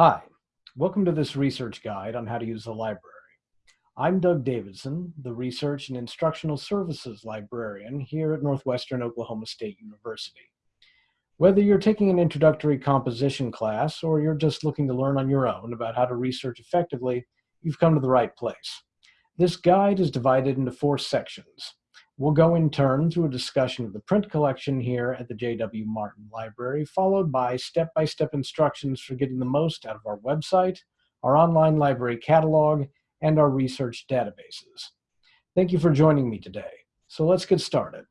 Hi, welcome to this research guide on how to use the library. I'm Doug Davidson, the Research and Instructional Services Librarian here at Northwestern Oklahoma State University. Whether you're taking an introductory composition class or you're just looking to learn on your own about how to research effectively, you've come to the right place. This guide is divided into four sections. We'll go in turn through a discussion of the print collection here at the J.W. Martin Library, followed by step-by-step -step instructions for getting the most out of our website, our online library catalog, and our research databases. Thank you for joining me today. So let's get started.